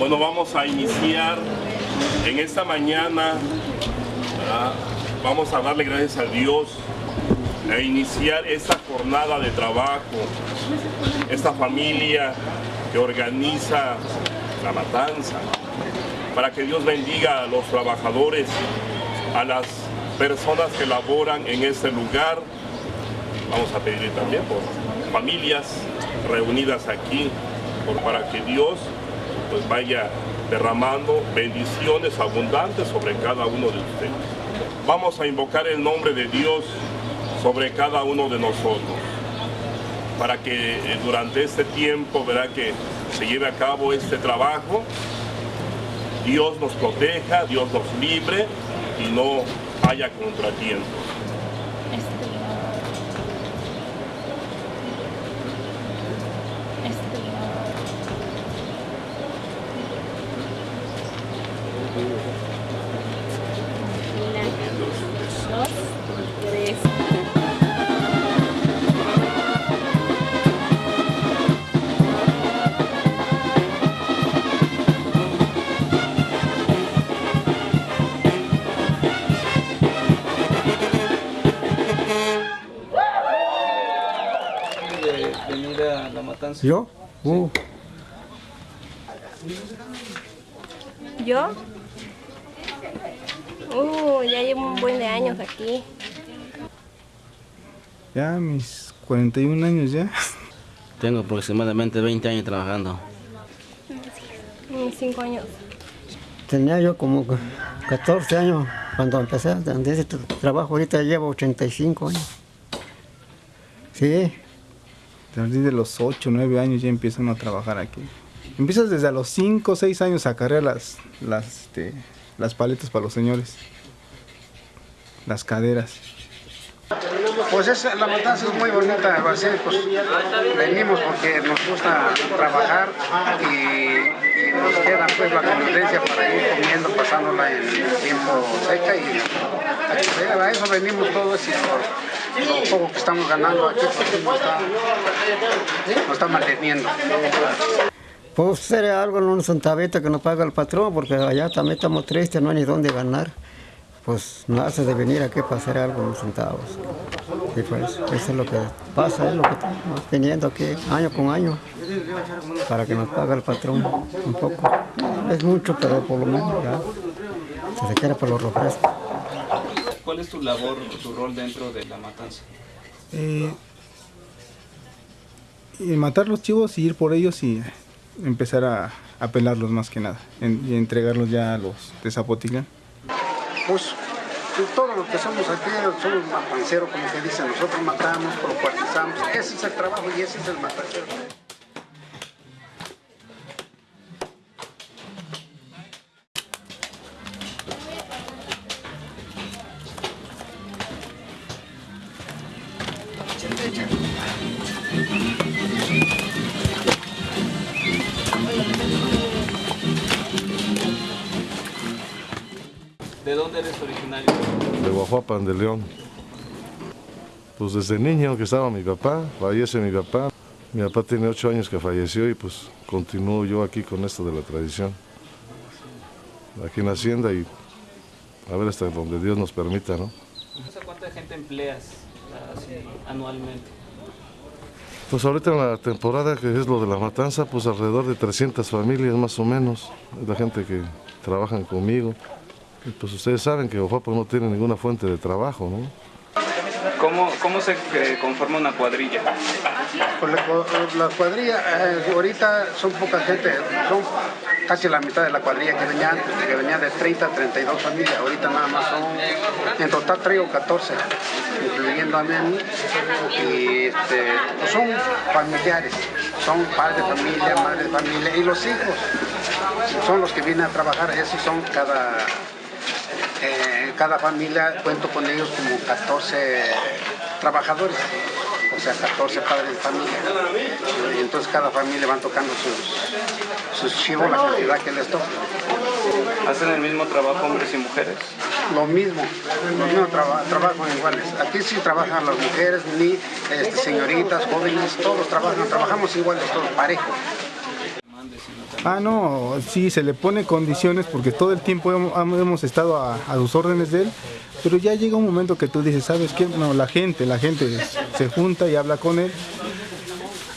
Bueno, vamos a iniciar en esta mañana, vamos a darle gracias a Dios a iniciar esta jornada de trabajo, esta familia que organiza la matanza, para que Dios bendiga a los trabajadores, a las personas que laboran en este lugar. Vamos a pedir también por familias reunidas aquí, por, para que Dios pues vaya derramando bendiciones abundantes sobre cada uno de ustedes. Vamos a invocar el nombre de Dios sobre cada uno de nosotros para que eh, durante este tiempo verá que se lleve a cabo este trabajo Dios nos proteja, Dios nos libre y no haya contratiempos. ¿Yo? Uh, ¿Yo? Uh, ya llevo un buen de años aquí. ya mis 41 años ya. Tengo aproximadamente 20 años trabajando. Unos cinco años. Tenía yo como 14 años cuando empecé ese tra- trabajo. Ahorita llevo 85 años. Sí, A de los 8, 9 años ya empiezan a trabajar aquí. Empiezas desde a los 5, 6 años a cargar las, las, este, las paletas para los señores. Las caderas. Pues es, la matanza es muy bonita, así, pues venimos porque nos gusta trabajar y, nos queda pues la convivencia para ir comiendo, pasándola en tiempo seca y a eso venimos todos y por lo poco que estamos ganando aquí nos está, nos manteniendo. pues sería algo en un centavito que nos paga el patrón, porque allá también estamos tristes, no hay ni dónde ganar. Pues no hace de venir aquí para hacer algo en centavos. Y pues eso es lo que pasa, es lo que estamos teniendo aquí año con año, para que nos pague el patrón un poco. Es mucho, pero por lo menos se quiere por los refrescos. ¿Cuál es tu labor tu rol dentro de la matanza? Eh, y matar los chivos y ir por ellos y empezar a, a pelarlos más que nada. en- y entregarlos ya a los de Zapotitlán. Pues todo lo que somos aquí somos matanceros, como que dicen, nosotros matamos, procuartizamos, ese es el trabajo y ese es el matancero. ¿De dónde eres originario? de Guajuapan de León. Pues desde niño que estaba mi papá, fallece mi papá. Mi papá tiene ocho años que falleció y pues continúo yo aquí con esto de la tradición. Aquí en hacienda y a ver hasta donde Dios nos permita, ¿no? ¿A cuánta gente empleas así, anualmente? Pues ahorita en la temporada que es lo de la matanza, pues alrededor de 300 familias más o menos, la gente que trabajan conmigo. Y pues ustedes saben que Guajuapan no tiene ninguna fuente de trabajo, ¿no? ¿Cómo, cómo se eh, conforma una cuadrilla? Pues la, cu- la cuadrilla, eh, ahorita son poca gente, son casi la mitad de la cuadrilla que venía que venía de 30 a 32 familias, ahorita nada más son, en total traigo 14, incluyendo a mí, y este, pues son familiares, son padres de familia, madres de familia, y los hijos son los que vienen a trabajar, esos son cada, eh, cada familia, cuento con ellos como 14 trabajadores, o sea, 14 padres de familia. Y entonces cada familia van tocando sus, sus chivos, la cantidad que les toca. ¿Hacen el mismo trabajo hombres y mujeres? Lo mismo, los mismos traba- trabajan iguales. Aquí sí trabajan las mujeres, ni este, señoritas, jóvenes, todos trabajan, trabajamos iguales, todos parejos. Ah, no, sí, se le pone condiciones porque todo el tiempo hemos, estado a, los órdenes de él, pero ya llega un momento que tú dices, ¿sabes qué? No, la gente, la gente se junta y habla con él.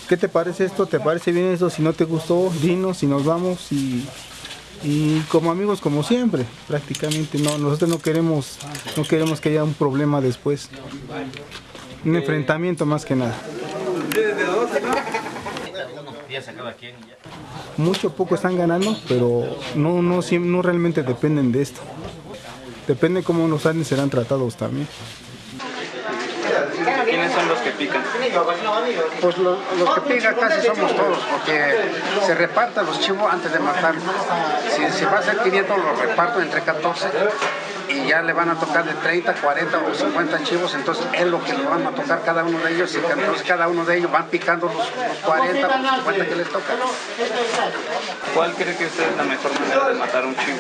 ¿Qué te parece esto? ¿Te parece bien eso? Si no te gustó, dinos y nos vamos y, y como amigos como siempre, prácticamente no, nosotros no queremos, no queremos que haya un problema después. Un enfrentamiento más que nada. Mucho poco están ganando, pero no, no, no realmente dependen de esto. Depende cómo los años serán tratados también. ¿Quiénes son los que pican? Pues lo- los que pican casi somos todos, porque se reparten los chivos antes de matarlos. Si, si va a ser 500, los reparto entre 14 y ya le van a tocar de 30, 40 o 50 chivos, entonces es lo que le van a tocar cada uno de ellos y entonces cada uno de ellos van picando los, los 40 o los 50 que les toca. ¿Cuál cree que usted es la mejor manera de matar un chivo?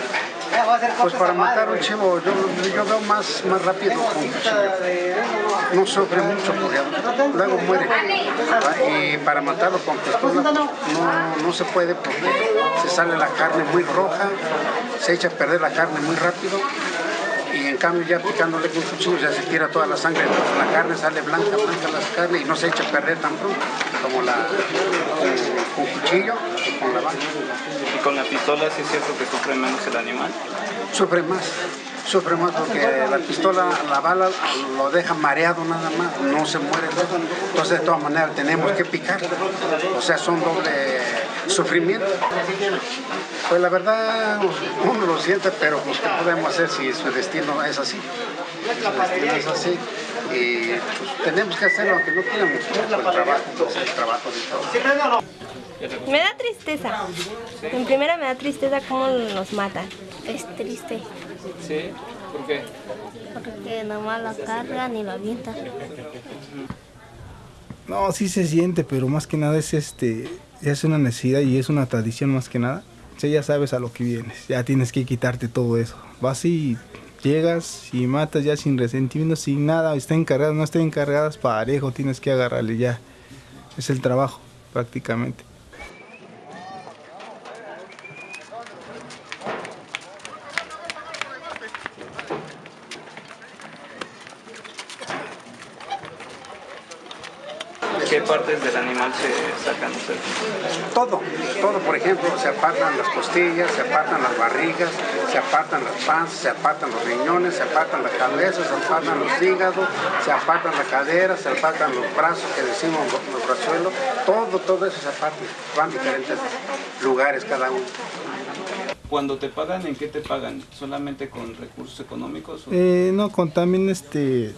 Pues para matar un chivo yo, yo veo más, más rápido con. No sufre mucho porque luego muere. Y para matarlo con pistola no, no se puede porque se sale la carne muy roja, se echa a perder la carne muy rápido. Y en cambio ya picándole con cuchillo ya se tira toda la sangre, entonces la carne sale blanca, blanca la carne y no se echa a perder tan pronto como la con, con cuchillo y con la vaca. Y con la pistola sí es cierto que sufre menos el animal. sufre más, sufre más porque la pistola, la bala lo deja mareado nada más, no se muere. Entonces de todas maneras tenemos que picar, o sea, son doble sufrimiento. Pues la verdad uno lo siente, pero pues ¿qué podemos hacer si su destino es así? Su destino es así y pues, tenemos que hacerlo aunque no queramos, por el trabajo, pues, el trabajo de todos. Me da tristeza. En primera me da tristeza cómo nos matan. Es triste, ¿Sí? ¿Por qué? porque nomás la cargan y la avientan. No, sí se siente, pero más que nada es este, es una necesidad y es una tradición más que nada. O sea, ya sabes a lo que vienes, ya tienes que quitarte todo eso. Vas y llegas y matas ya sin resentimiento, sin nada, está encargada, no está encargadas parejo, tienes que agarrarle ya. Es el trabajo, prácticamente. ¿Qué partes del animal se sacan ustedes? Todo, todo, por ejemplo, se apartan las costillas, se apartan las barrigas, se apartan las panzas, se apartan los riñones, se apartan la cabeza, se apartan los hígados, se apartan la cadera, se apartan los brazos que decimos los, los brazuelos, todo, todo eso se aparta, van a diferentes lugares cada uno. Cuando te pagan, ¿en qué te pagan? ¿Solamente con recursos económicos? o- Eh, no, con también este,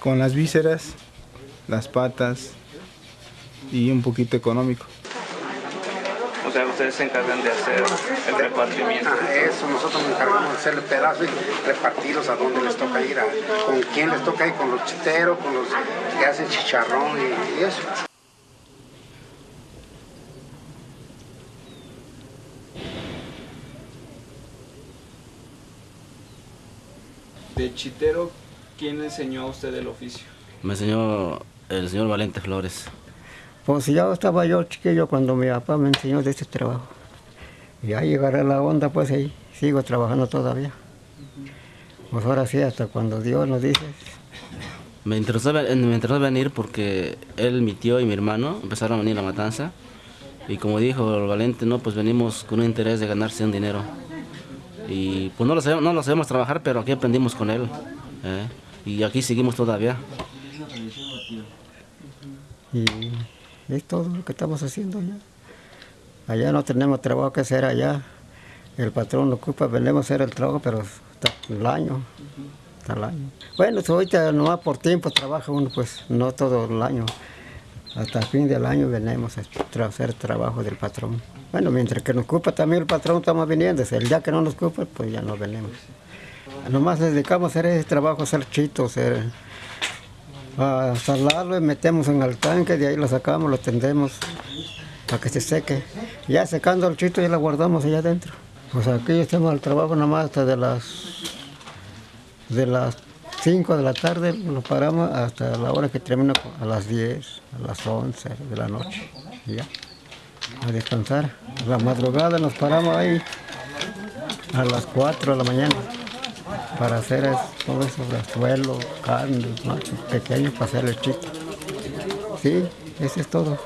con las vísceras, las patas y un poquito económico. O sea, ustedes se encargan de hacer el repartimiento. Ah, eso, nosotros nos encargamos de hacerle pedazos y repartirlos a donde les toca ir, a, con quién les toca ir, con los chiteros, con los que hacen chicharrón y, y eso. De chitero, ¿quién le enseñó a usted el oficio? Me enseñó el señor Valente Flores. Pues ya estaba yo chiquillo cuando mi papá me enseñó de este trabajo. Y ahí agarré la onda, pues ahí sigo trabajando todavía. Pues ahora sí, hasta cuando Dios nos dice, Me interesó, me interesó venir porque él, mi tío y mi hermano empezaron a venir a la matanza. Y como dijo el Valente, no, pues venimos con un interés de ganarse un dinero. Y pues no lo sabemos, no lo sabemos trabajar, pero aquí aprendimos con él. ¿eh? Y aquí seguimos todavía. y es todo lo que estamos haciendo ya. Allá no tenemos trabajo que hacer allá. El patrón lo ocupa, venimos a hacer el trabajo, pero hasta el año. Hasta el año. Bueno, ahorita nomás por tiempo trabaja uno, pues no todo el año. Hasta el fin del año venimos a hacer trabajo del patrón. Bueno, mientras que nos ocupa también el patrón, estamos viniendo. El día que no nos ocupa, pues ya no venimos. Nomás dedicamos a hacer ese trabajo, hacer chitos, hacer, a salarlo y metemos en el tanque, de ahí lo sacamos, lo tendemos para que se seque. Ya secando el chito ya lo guardamos allá adentro. Pues aquí estamos al trabajo nomás hasta de las de las 5 de la tarde, nos paramos hasta la hora que termina a las 10, a las 11 de la noche. ya. a descansar. La madrugada nos paramos ahí a las 4 de la mañana para hacer es- todo eso, suelo, carne, machos pequeños para hacer el chiste. Sí, eso es todo.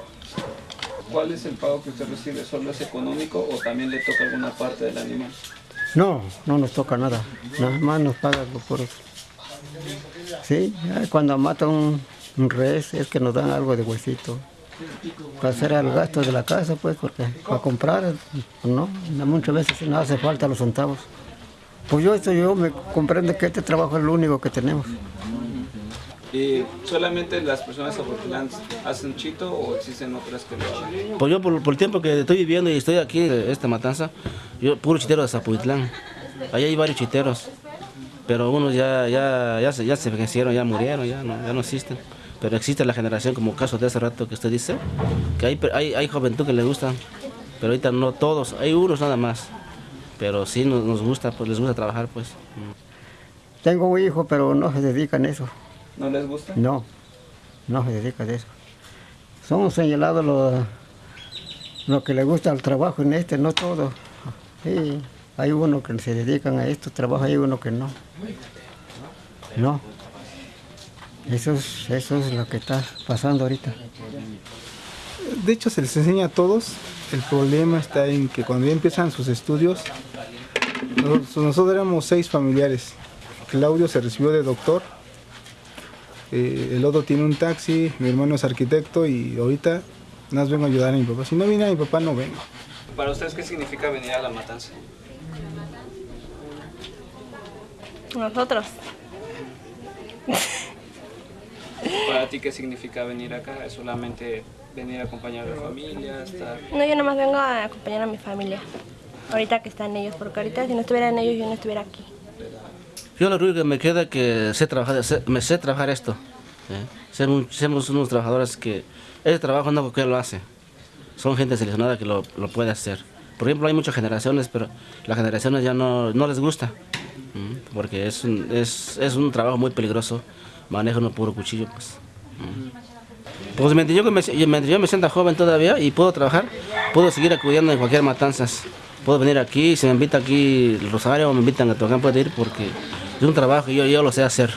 ¿Cuál es el pago que usted recibe? ¿Solo es económico o también le toca alguna parte del animal? No, no nos toca nada, nada más nos pagan los puros. Sí, cuando matan un, un res es que nos dan algo de huesito. Para hacer el gasto de la casa, pues, porque para comprar, no, muchas veces no hace falta los centavos. Pues yo, eso yo me comprendo que este trabajo es lo único que tenemos. ¿Y solamente las personas de Zapotlán hacen chito o existen otras que lo hagan? Pues yo por, por el tiempo que estoy viviendo y estoy aquí en esta matanza, yo puro chitero de Zapotitlán. Allá hay varios chiteros, pero unos ya, ya, ya, se, ya se envejecieron, ya murieron, ya no, ya no existen. Pero existe la generación, como caso de hace rato que usted dice, que hay, hay, hay juventud que les gustan, pero ahorita no todos, hay unos nada más. Pero sí nos, nos gusta, pues les gusta trabajar, pues. Tengo un hijo, pero no se dedican a eso. ¿No les gusta? No, no se dedica a eso. Son señalados lo, lo que le gusta al trabajo en este, no todo. Sí, hay uno que se dedican a esto, trabajo, hay uno que no. No. Eso es, eso es lo que está pasando ahorita. De hecho, se les enseña a todos. El problema está en que cuando ya empiezan sus estudios, nosotros, nosotros éramos seis familiares. Claudio se recibió de doctor, eh, el otro tiene un taxi, mi hermano es arquitecto y ahorita nada más vengo a ayudar a mi papá. Si no viene a mi papá, no vengo. ¿Para ustedes qué significa venir a la matanza? Nosotros. ¿Para ti qué significa venir acá? ¿Es solamente venir a acompañar a la familia? Estar... No, yo nomás vengo a acompañar a mi familia. Ahorita que están ellos, porque ahorita si no estuvieran ellos yo no estuviera aquí. Yo lo único que me queda que sé trabajar, me sé trabajar esto. ¿eh? Somos, unos trabajadores que ese trabajo no cualquiera lo hace. Son gente seleccionada que lo, puede hacer. Por ejemplo, hay muchas generaciones, pero las generaciones ya no, les gusta. Porque es un, es, es trabajo muy peligroso. Manejan un puro cuchillo, pues. Pues me, mientras yo me sienta joven todavía y puedo trabajar, puedo seguir acudiendo en cualquier matanzas. Puedo venir aquí, si me invita aquí el Rosario me invitan a tocar, puedo ir porque es un trabajo y yo, yo lo sé hacer.